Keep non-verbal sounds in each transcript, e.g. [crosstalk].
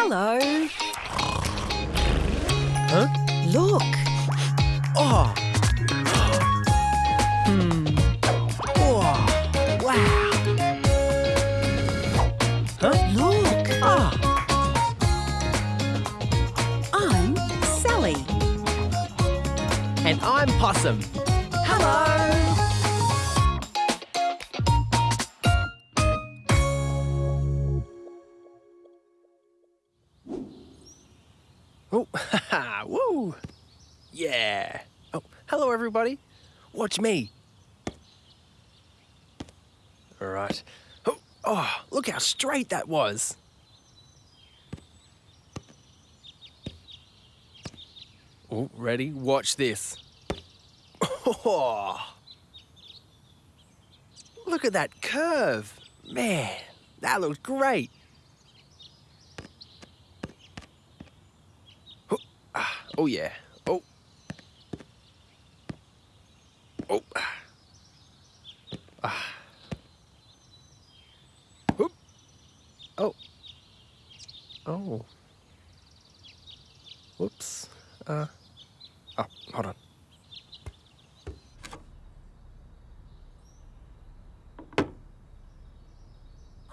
Hello. Huh? Look. Oh. Hmm. Oh. Wow. Huh? Look. Ah. I'm Sally. And I'm Possum. Yeah. Oh, hello, everybody. Watch me. All right. Oh, oh, look how straight that was. Oh, ready? Watch this. Oh, [laughs] look at that curve. Man, that looks great. Ah, oh yeah. Oh. Oh. Ah. Oop. Oh. Oh. Whoops. Uh. Oh, hold on.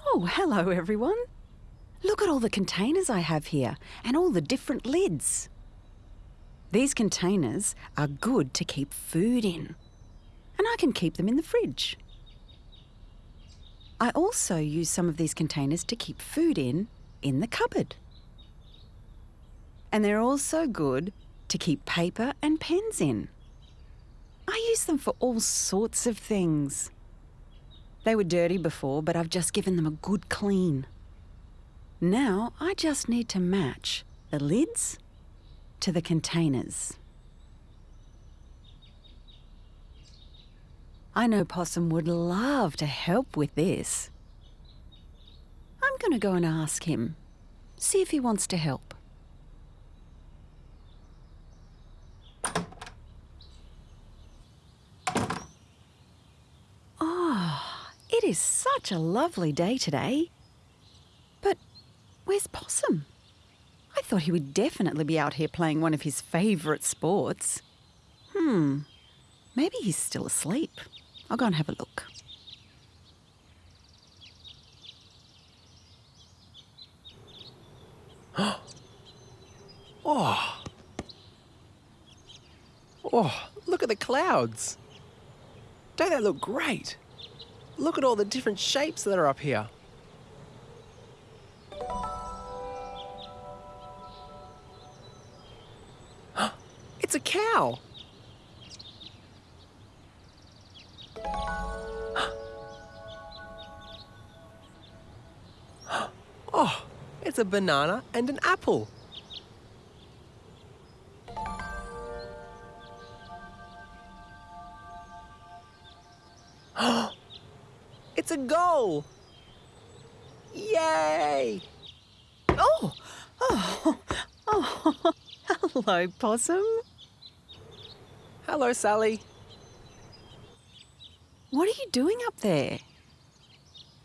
Oh, hello, everyone. Look at all the containers I have here and all the different lids. These containers are good to keep food in, and I can keep them in the fridge. I also use some of these containers to keep food in in the cupboard. And they're also good to keep paper and pens in. I use them for all sorts of things. They were dirty before, but I've just given them a good clean. Now I just need to match the lids to the containers. I know Possum would love to help with this. I'm going to go and ask him, see if he wants to help. Oh, it is such a lovely day today. But where's Possum? I thought he would definitely be out here playing one of his favourite sports. Hmm, maybe he's still asleep. I'll go and have a look. [gasps] Oh. Oh, look at the clouds. Don't they look great? Look at all the different shapes that are up here. [gasps] It's a cow. [gasps] Oh, it's a banana and an apple. It's a goal! Yay! Oh, oh, oh, [laughs] hello, Possum. Hello, Sally. What are you doing up there?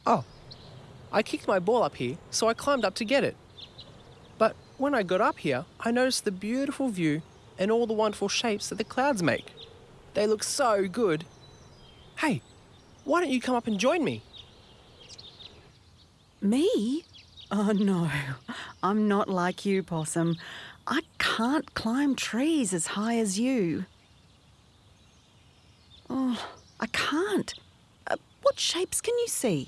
Oh, I kicked my ball up here, so I climbed up to get it. But when I got up here, I noticed the beautiful view and all the wonderful shapes that the clouds make. They look so good. Hey, why don't you come up and join me? Me? Oh no, I'm not like you, Possum. I can't climb trees as high as you. Oh, I can't. Uh, what shapes can you see?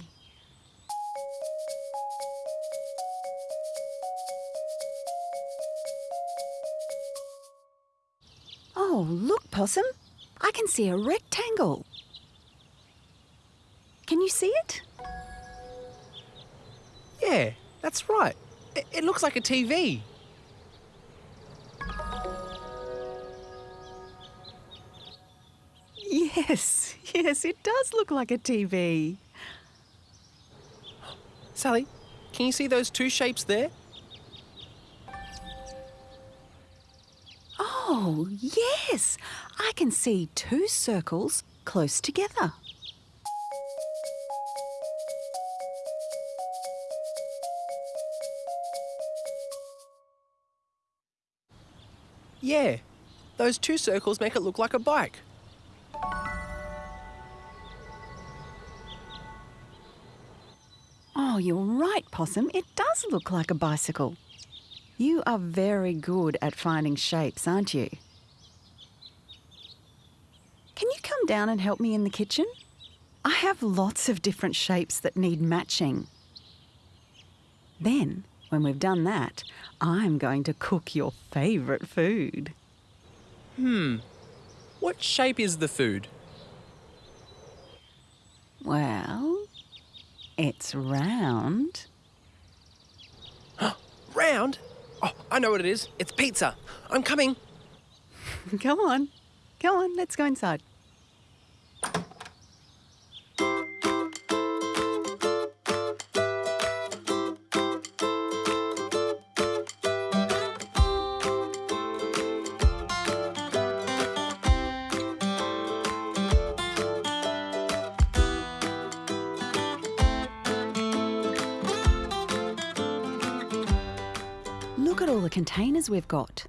Oh, look, Possum. I can see a rectangle. Can you see it? Yeah, that's right. It, it looks like a TV. Yes, yes, it does look like a TV. Sally, can you see those two shapes there? Oh, yes, I can see two circles close together. Yeah, those two circles make it look like a bike. Oh, you're right, Possum. It does look like a bicycle. You are very good at finding shapes, aren't you? Can you come down and help me in the kitchen? I have lots of different shapes that need matching. Then, when we've done that, I'm going to cook your favourite food. Hmm. What shape is the food? Well, it's round. [gasps] Round? Oh, I know what it is. It's pizza. I'm coming. [laughs] Come on. Come on, let's go inside. Containers we've got.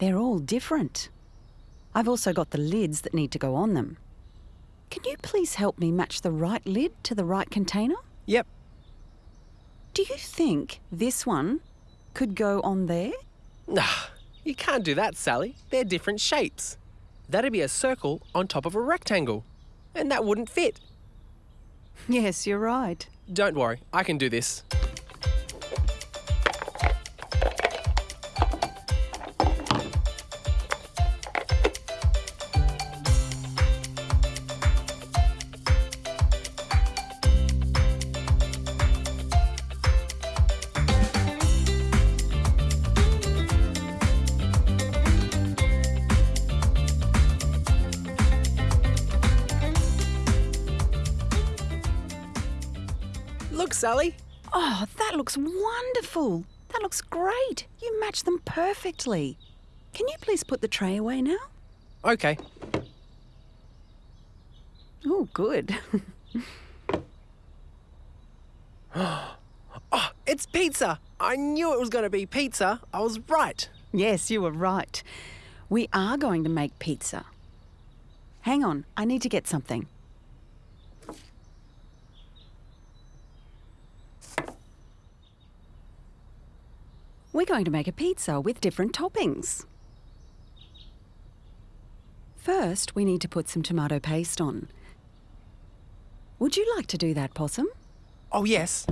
They're all different. I've also got the lids that need to go on them. Can you please help me match the right lid to the right container? Yep. Do you think this one could go on there? Nah, you can't do that, Sally. They're different shapes. That'd be a circle on top of a rectangle, and that wouldn't fit. Yes, you're right. Don't worry, I can do this. Sally. Oh, that looks wonderful. That looks great. You match them perfectly. Can you please put the tray away now? Okay. Oh, good. [gasps] Oh, it's pizza. I knew it was going to be pizza. I was right. yes, you were right. We are going to make pizza. Hang on, I need to get something. We're going to make a pizza with different toppings. First, we need to put some tomato paste on. Would you like to do that, Possum? Oh, yes.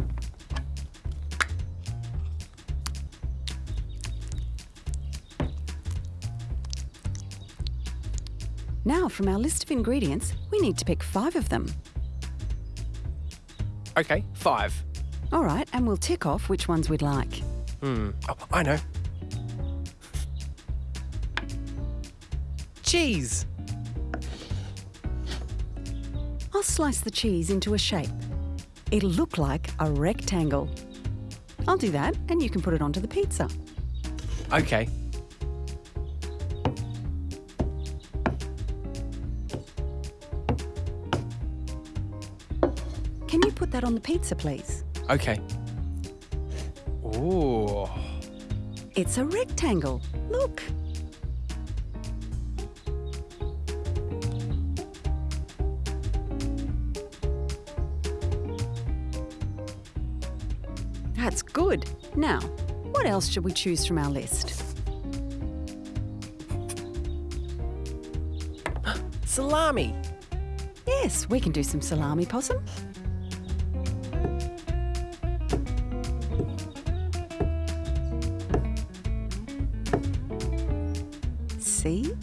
Now, from our list of ingredients, we need to pick five of them. Okay, five. All right, and we'll tick off which ones we'd like. Hmm. Oh, I know. Cheese. I'll slice the cheese into a shape. It'll look like a rectangle. I'll do that, and you can put it onto the pizza. Okay. Can you put that on the pizza, please? Okay. Ooh. It's a rectangle. Look. That's good. Now, what else should we choose from our list? [gasps] Salami. Yes, we can do some salami possum. See?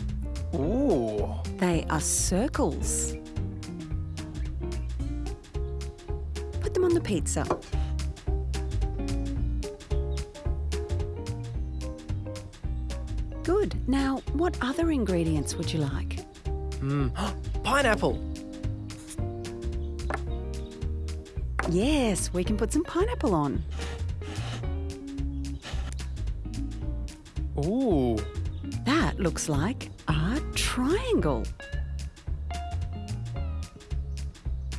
Ooh. They are circles. Put them on the pizza. Good. Now, what other ingredients would you like? Mm. [gasps] Pineapple. Yes, we can put some pineapple on. Ooh. That looks like a triangle.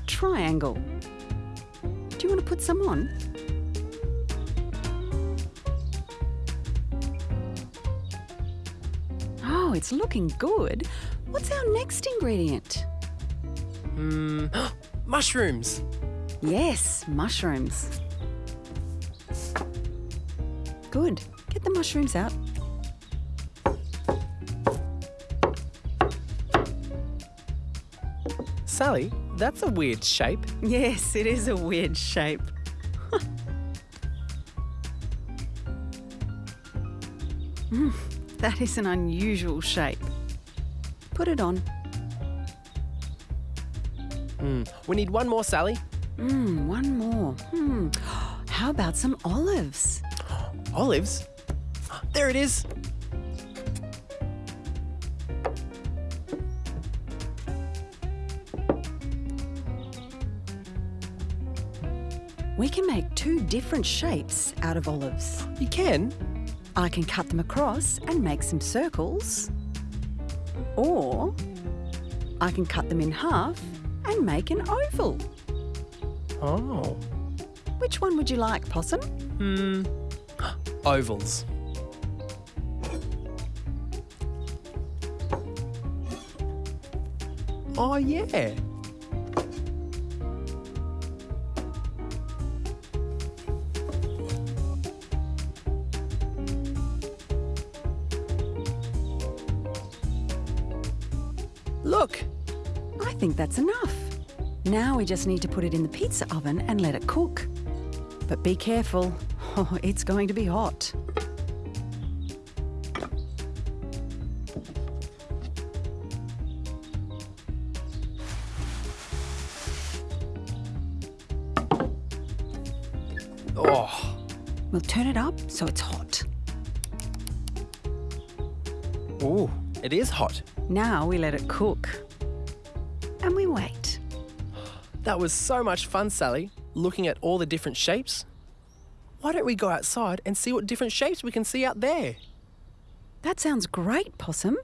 Triangle. Do you want to put some on? Oh, it's looking good. What's our next ingredient? Hmm. [gasps] mushrooms. Yes, mushrooms. Good. Get the mushrooms out. Sally, that's a weird shape. Yes, it is a weird shape. [laughs] Mm, that is an unusual shape. Put it on. Hmm. We need one more, Sally. Mmm, one more. Hmm. [gasps] How about some olives? Olives? There it is. We can make two different shapes out of olives. You can? I can cut them across and make some circles. Or I can cut them in half and make an oval. Oh. Which one would you like, Possum? Hmm. [gasps] Ovals. Oh, yeah. Look, I think that's enough. Now we just need to put it in the pizza oven and let it cook. But be careful, [laughs] oh, it's going to be hot. oh, We'll turn it up so it's hot. ooh, it is hot. Now we let it cook. And we wait. That was so much fun, Sally, looking at all the different shapes. Why don't we go outside and see what different shapes we can see out there? That sounds great, Possum.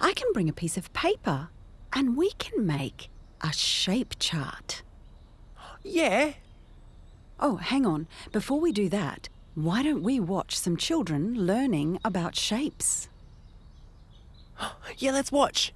I can bring a piece of paper and we can make a shape chart. Yeah. Oh, hang on. Before we do that, why don't we watch some children learning about shapes? [gasps] Yeah, let's watch.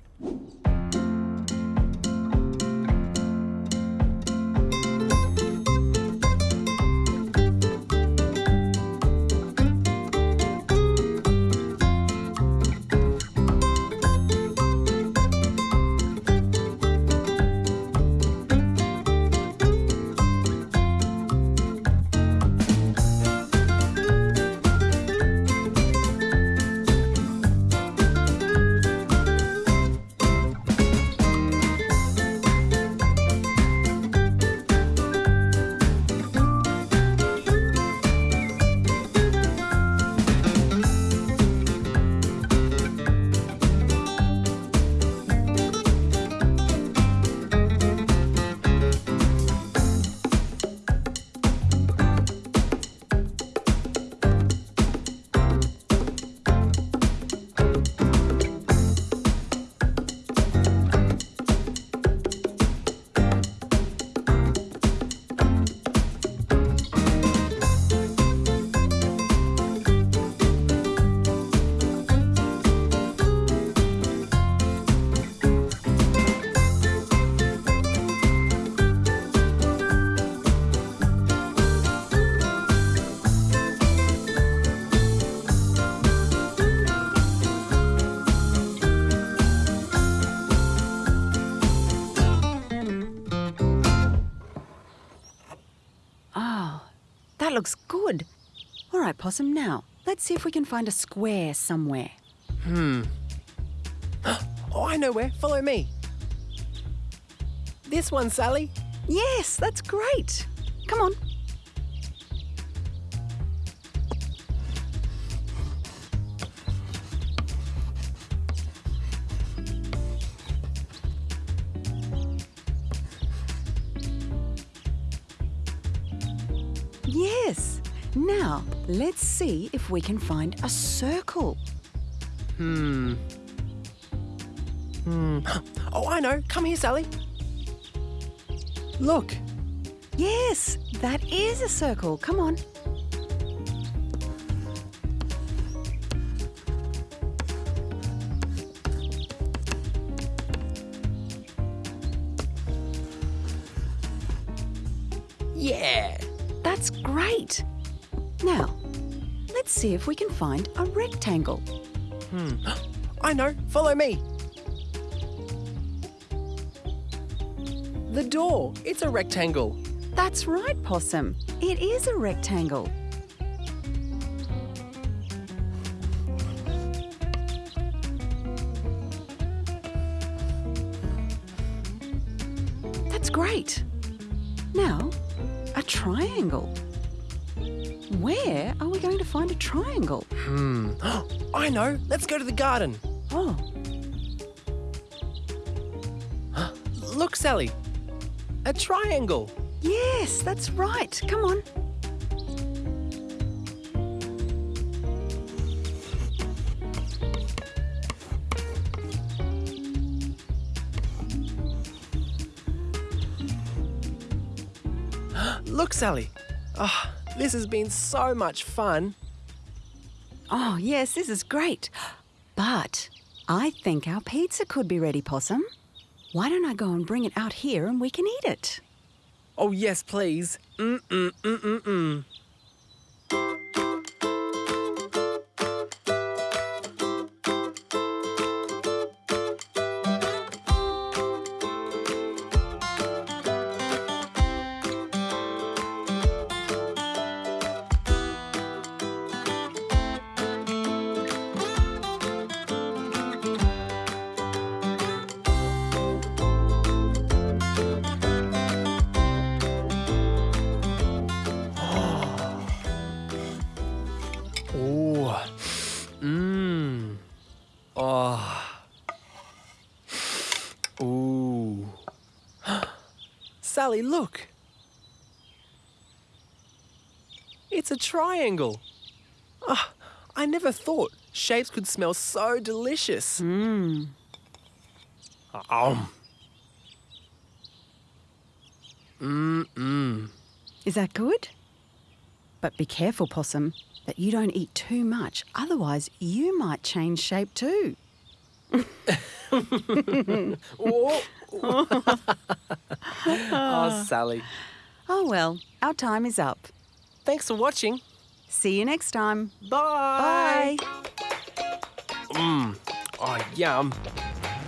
Possum, now let's see if we can find a square somewhere. Hmm. [gasps] oh, I know where. Follow me. This one, Sally. Yes, that's great. Come on. Let's see if we can find a circle. Hmm. Hmm. [gasps] Oh, I know. Come here, Sally. Look. Yes, that is a circle. Come on. See if we can find a rectangle. Hmm. [gasps] I know, follow me. The door, it's a rectangle. That's right, Possum. It is a rectangle. That's great. Now, a triangle. Where are we going to find a triangle? Hmm. [gasps] I know, let's go to the garden. Oh, [gasps] Look, Sally. A triangle. yes, that's right. Come on. [gasps] Look, Sally. Ah, this has been so much fun. Oh, yes, this is great. But I think our pizza could be ready, Possum. Why don't I go and bring it out here and we can eat it? Oh, yes, please. Mm-mm, Sally, look. It's a triangle. Ah, I never thought shapes could smell so delicious. Mmm. Um. Mmm. Is that good? But be careful, Possum, that you don't eat too much. Otherwise, you might change shape too. Oh. [laughs] oh, Sally. Oh well, our time is up. Thanks for watching. See you next time. Bye. Bye. Mmm. Oh, yum.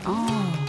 Oh,